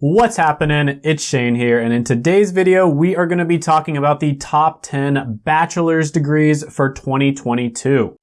What's happening? It's Shane here, and in today's video, we are going to be talking about the top 10 bachelor's degrees for 2022.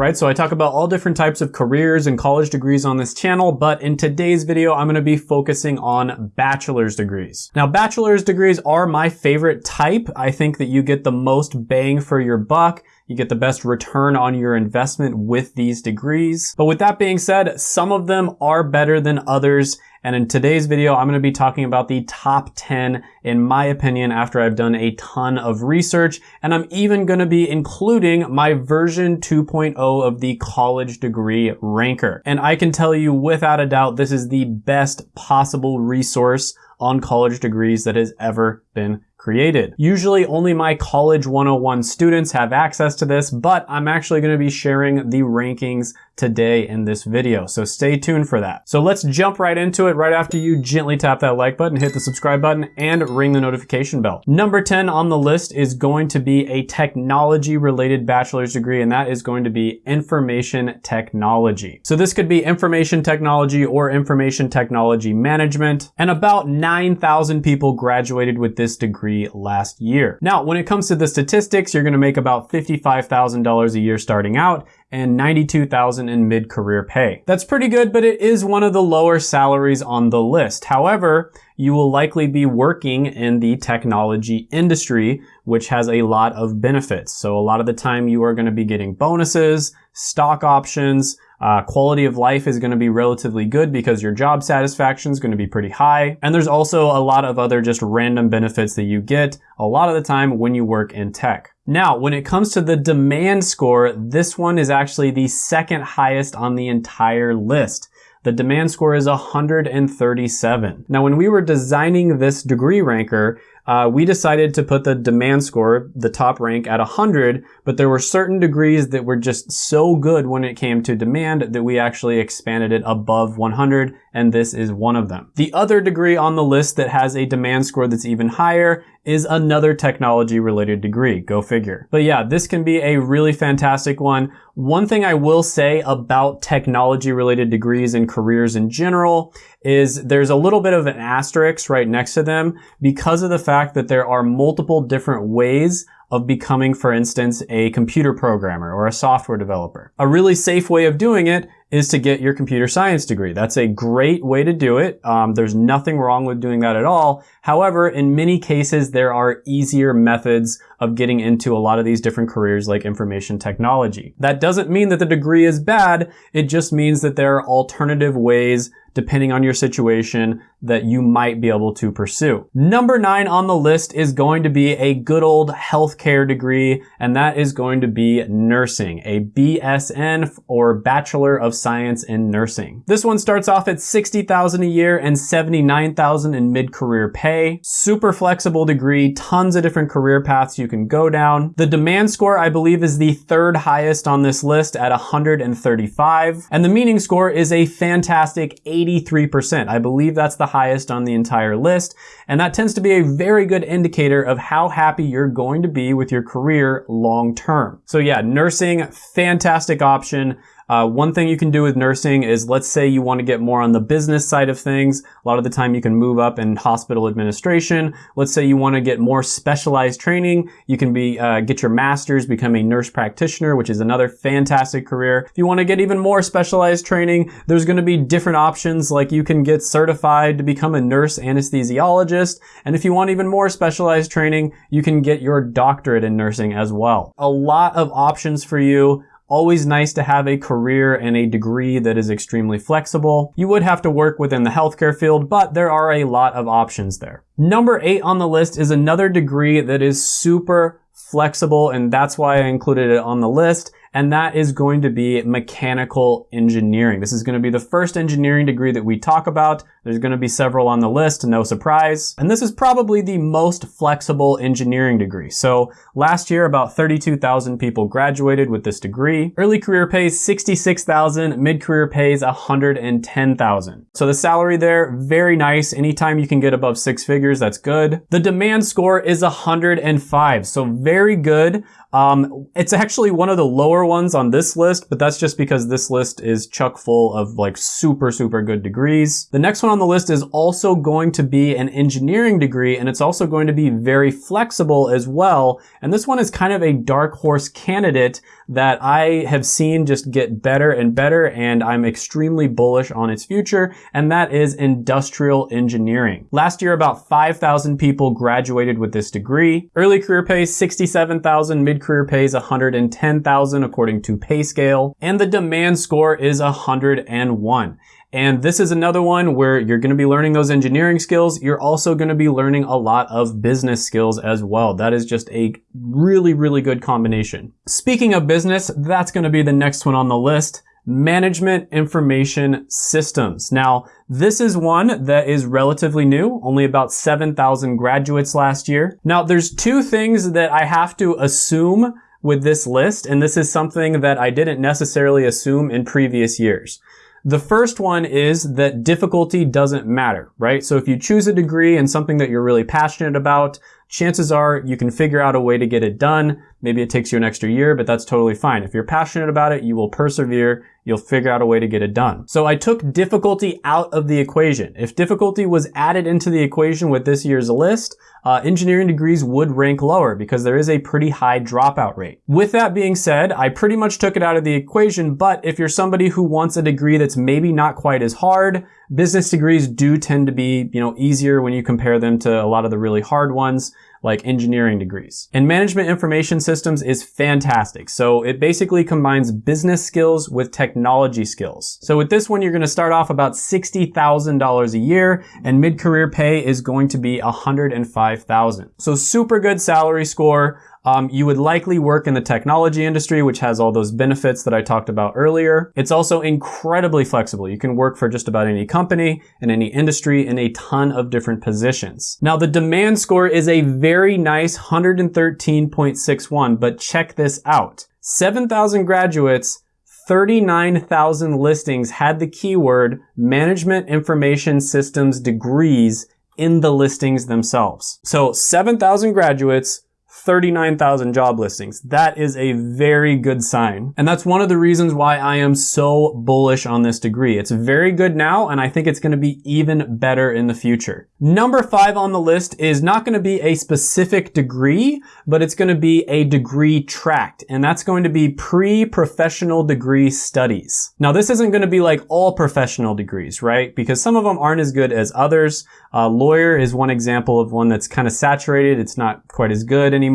Right, so I talk about all different types of careers and college degrees on this channel, but in today's video, I'm gonna be focusing on bachelor's degrees. Now, bachelor's degrees are my favorite type. I think that you get the most bang for your buck you get the best return on your investment with these degrees. But with that being said, some of them are better than others. And in today's video, I'm going to be talking about the top 10, in my opinion, after I've done a ton of research. And I'm even going to be including my version 2.0 of the college degree ranker. And I can tell you without a doubt, this is the best possible resource on college degrees that has ever been created. Usually only my College 101 students have access to this, but I'm actually going to be sharing the rankings today in this video. So stay tuned for that. So let's jump right into it right after you gently tap that like button, hit the subscribe button, and ring the notification bell. Number 10 on the list is going to be a technology related bachelor's degree, and that is going to be information technology. So this could be information technology or information technology management, and about 9,000 people graduated with this degree last year. Now, when it comes to the statistics, you're gonna make about $55,000 a year starting out, and 92,000 in mid-career pay. That's pretty good, but it is one of the lower salaries on the list. However, you will likely be working in the technology industry, which has a lot of benefits. So a lot of the time you are going to be getting bonuses, stock options, uh, quality of life is going to be relatively good because your job satisfaction is going to be pretty high. And there's also a lot of other just random benefits that you get a lot of the time when you work in tech. Now, when it comes to the demand score, this one is actually the second highest on the entire list. The demand score is 137. Now, when we were designing this degree ranker, uh, we decided to put the demand score, the top rank, at 100, but there were certain degrees that were just so good when it came to demand that we actually expanded it above 100, and this is one of them. The other degree on the list that has a demand score that's even higher is another technology related degree. Go figure. But yeah, this can be a really fantastic one. One thing I will say about technology related degrees and careers in general is there's a little bit of an asterisk right next to them because of the fact that there are multiple different ways of becoming, for instance, a computer programmer or a software developer. A really safe way of doing it is to get your computer science degree. That's a great way to do it. Um, there's nothing wrong with doing that at all. However, in many cases, there are easier methods of getting into a lot of these different careers like information technology. That doesn't mean that the degree is bad. It just means that there are alternative ways depending on your situation that you might be able to pursue. Number nine on the list is going to be a good old healthcare degree, and that is going to be nursing, a BSN or Bachelor of Science in Nursing. This one starts off at 60,000 a year and 79,000 in mid-career pay. Super flexible degree, tons of different career paths you can go down. The demand score, I believe, is the third highest on this list at 135, and the meaning score is a fantastic 83%. I believe that's the highest on the entire list, and that tends to be a very good indicator of how happy you're going to be with your career long term. So yeah, nursing, fantastic option. Uh, one thing you can do with nursing is let's say you want to get more on the business side of things. A lot of the time you can move up in hospital administration. Let's say you want to get more specialized training. You can be uh, get your master's, become a nurse practitioner, which is another fantastic career. If you want to get even more specialized training, there's going to be different options like you can get certified to become a nurse anesthesiologist. And if you want even more specialized training, you can get your doctorate in nursing as well. A lot of options for you. Always nice to have a career and a degree that is extremely flexible. You would have to work within the healthcare field, but there are a lot of options there. Number eight on the list is another degree that is super flexible, and that's why I included it on the list and that is going to be mechanical engineering. This is going to be the first engineering degree that we talk about. There's going to be several on the list, no surprise. And this is probably the most flexible engineering degree. So last year, about 32,000 people graduated with this degree. Early career pays 66,000, mid-career pays 110,000. So the salary there, very nice. Anytime you can get above six figures, that's good. The demand score is 105, so very good. Um, it's actually one of the lower lower ones on this list, but that's just because this list is chuck full of like super, super good degrees. The next one on the list is also going to be an engineering degree, and it's also going to be very flexible as well. And this one is kind of a dark horse candidate that I have seen just get better and better, and I'm extremely bullish on its future, and that is industrial engineering. Last year, about 5,000 people graduated with this degree. Early career pay 67,000, mid-career pay is 110,000 according to PayScale and the demand score is 101. And this is another one where you're going to be learning those engineering skills. You're also going to be learning a lot of business skills as well. That is just a really, really good combination. Speaking of business, that's going to be the next one on the list. Management Information Systems. Now, this is one that is relatively new, only about 7,000 graduates last year. Now, there's two things that I have to assume with this list, and this is something that I didn't necessarily assume in previous years. The first one is that difficulty doesn't matter, right? So if you choose a degree and something that you're really passionate about, chances are you can figure out a way to get it done. Maybe it takes you an extra year, but that's totally fine. If you're passionate about it, you will persevere. You'll figure out a way to get it done. So I took difficulty out of the equation. If difficulty was added into the equation with this year's list, uh, engineering degrees would rank lower because there is a pretty high dropout rate. With that being said, I pretty much took it out of the equation, but if you're somebody who wants a degree that's maybe not quite as hard, business degrees do tend to be, you know, easier when you compare them to a lot of the really hard ones like engineering degrees. And management information systems is fantastic. So it basically combines business skills with technology skills. So with this one, you're going to start off about $60,000 a year and mid-career pay is going to be 105,000. So super good salary score. Um, you would likely work in the technology industry, which has all those benefits that I talked about earlier. It's also incredibly flexible. You can work for just about any company in any industry in a ton of different positions. Now, the demand score is a very nice 113.61, but check this out. 7,000 graduates 39,000 listings had the keyword management information systems degrees in the listings themselves. So 7,000 graduates, 39,000 job listings. That is a very good sign. And that's one of the reasons why I am so bullish on this degree. It's very good now, and I think it's gonna be even better in the future. Number five on the list is not gonna be a specific degree, but it's gonna be a degree tract, and that's going to be pre-professional degree studies. Now, this isn't gonna be like all professional degrees, right? Because some of them aren't as good as others. Uh, lawyer is one example of one that's kind of saturated. It's not quite as good anymore.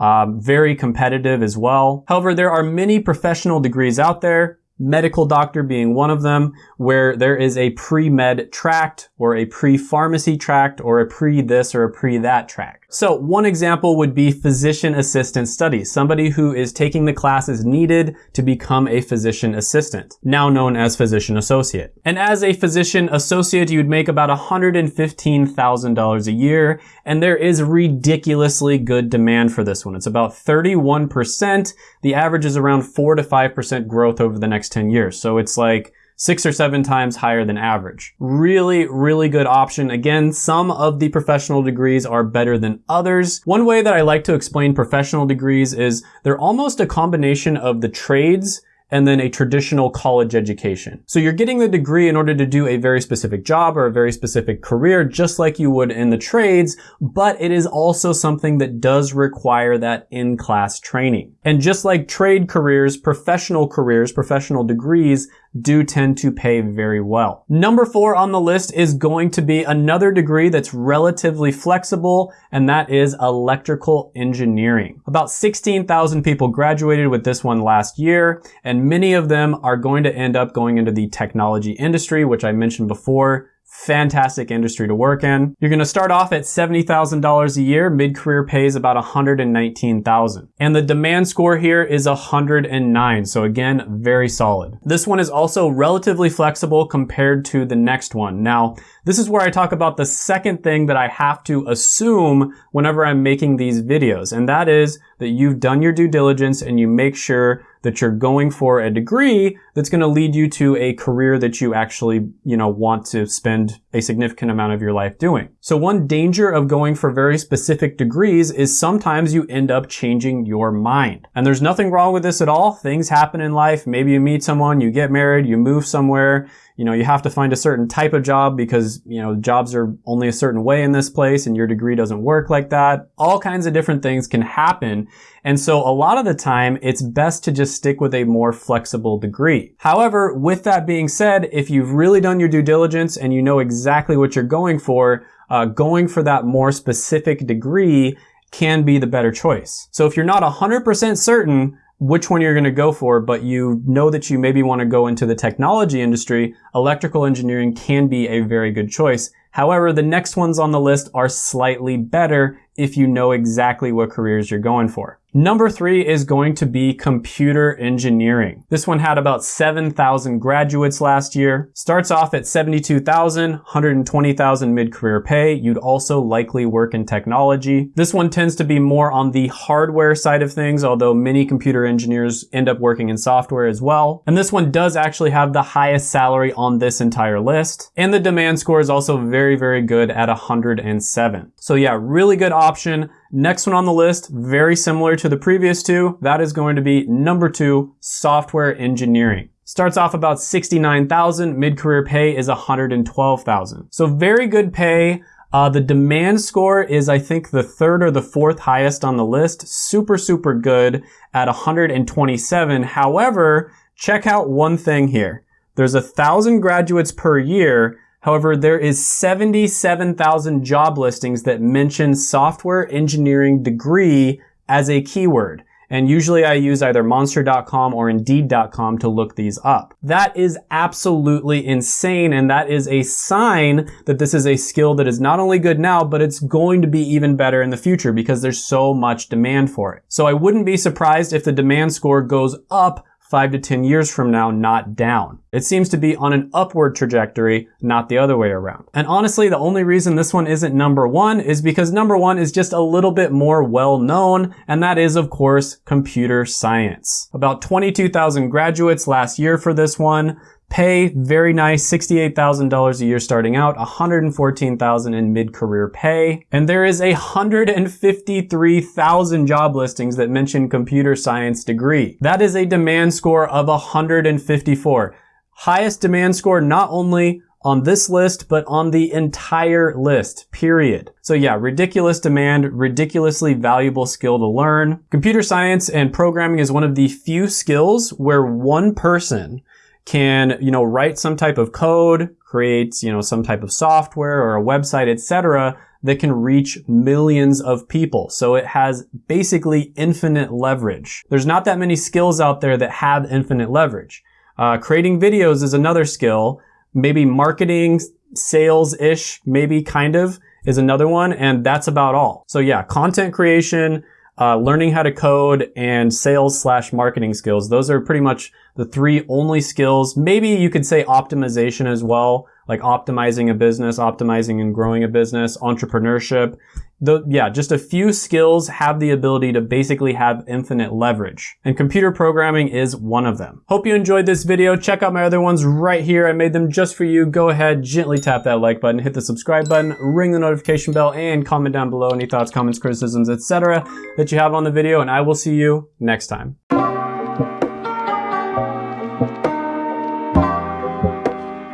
Um, very competitive as well. However, there are many professional degrees out there medical doctor being one of them, where there is a pre-med tract or a pre-pharmacy tract or a pre-this or a pre-that tract. So one example would be physician assistant studies, somebody who is taking the classes needed to become a physician assistant, now known as physician associate. And as a physician associate, you'd make about $115,000 a year, and there is ridiculously good demand for this one. It's about 31%. The average is around 4 to 5% growth over the next 10 years. So it's like six or seven times higher than average. Really, really good option. Again, some of the professional degrees are better than others. One way that I like to explain professional degrees is they're almost a combination of the trades and then a traditional college education. So you're getting the degree in order to do a very specific job or a very specific career, just like you would in the trades, but it is also something that does require that in-class training. And just like trade careers, professional careers, professional degrees do tend to pay very well. Number four on the list is going to be another degree that's relatively flexible, and that is electrical engineering. About 16,000 people graduated with this one last year, and many of them are going to end up going into the technology industry, which I mentioned before fantastic industry to work in. You're going to start off at $70,000 a year. Mid-career pays about 119,000. And the demand score here is 109. So again, very solid. This one is also relatively flexible compared to the next one. Now, this is where I talk about the second thing that I have to assume whenever I'm making these videos. And that is that you've done your due diligence and you make sure that you're going for a degree that's going to lead you to a career that you actually, you know, want to spend a significant amount of your life doing. So one danger of going for very specific degrees is sometimes you end up changing your mind. And there's nothing wrong with this at all. Things happen in life. Maybe you meet someone, you get married, you move somewhere, you know, you have to find a certain type of job because, you know, jobs are only a certain way in this place and your degree doesn't work like that. All kinds of different things can happen. And so a lot of the time, it's best to just stick with a more flexible degree. However, with that being said, if you've really done your due diligence and you know exactly what you're going for, uh, going for that more specific degree can be the better choice. So if you're not 100% certain, which one you're going to go for, but you know that you maybe want to go into the technology industry, electrical engineering can be a very good choice. However, the next ones on the list are slightly better if you know exactly what careers you're going for. Number three is going to be computer engineering. This one had about 7,000 graduates last year. Starts off at 72,000, 120,000 mid-career pay. You'd also likely work in technology. This one tends to be more on the hardware side of things, although many computer engineers end up working in software as well. And this one does actually have the highest salary on this entire list. And the demand score is also very, very good at 107. So yeah, really good option. Next one on the list, very similar to the previous two, that is going to be number two, software engineering. Starts off about 69,000, mid-career pay is 112,000. So very good pay. Uh, the demand score is, I think, the third or the fourth highest on the list. Super, super good at 127. However, check out one thing here. There's a thousand graduates per year, However, there is 77,000 job listings that mention software engineering degree as a keyword. And usually I use either monster.com or indeed.com to look these up. That is absolutely insane. And that is a sign that this is a skill that is not only good now, but it's going to be even better in the future because there's so much demand for it. So I wouldn't be surprised if the demand score goes up five to 10 years from now, not down. It seems to be on an upward trajectory, not the other way around. And honestly, the only reason this one isn't number one is because number one is just a little bit more well known, and that is, of course, computer science. About 22,000 graduates last year for this one. Pay, very nice, $68,000 a year starting out, $114,000 in mid-career pay. And there is 153,000 job listings that mention computer science degree. That is a demand score of 154. Highest demand score not only on this list, but on the entire list, period. So yeah, ridiculous demand, ridiculously valuable skill to learn. Computer science and programming is one of the few skills where one person can, you know, write some type of code, create, you know, some type of software or a website, etc., that can reach millions of people. So it has basically infinite leverage. There's not that many skills out there that have infinite leverage. Uh, creating videos is another skill. Maybe marketing, sales-ish, maybe kind of is another one. And that's about all. So yeah, content creation, uh, learning how to code and sales slash marketing skills. Those are pretty much the three only skills. Maybe you could say optimization as well, like optimizing a business, optimizing and growing a business, entrepreneurship. The, yeah, just a few skills have the ability to basically have infinite leverage. And computer programming is one of them. Hope you enjoyed this video. Check out my other ones right here. I made them just for you. Go ahead, gently tap that like button, hit the subscribe button, ring the notification bell, and comment down below any thoughts, comments, criticisms, etc. that you have on the video, and I will see you next time.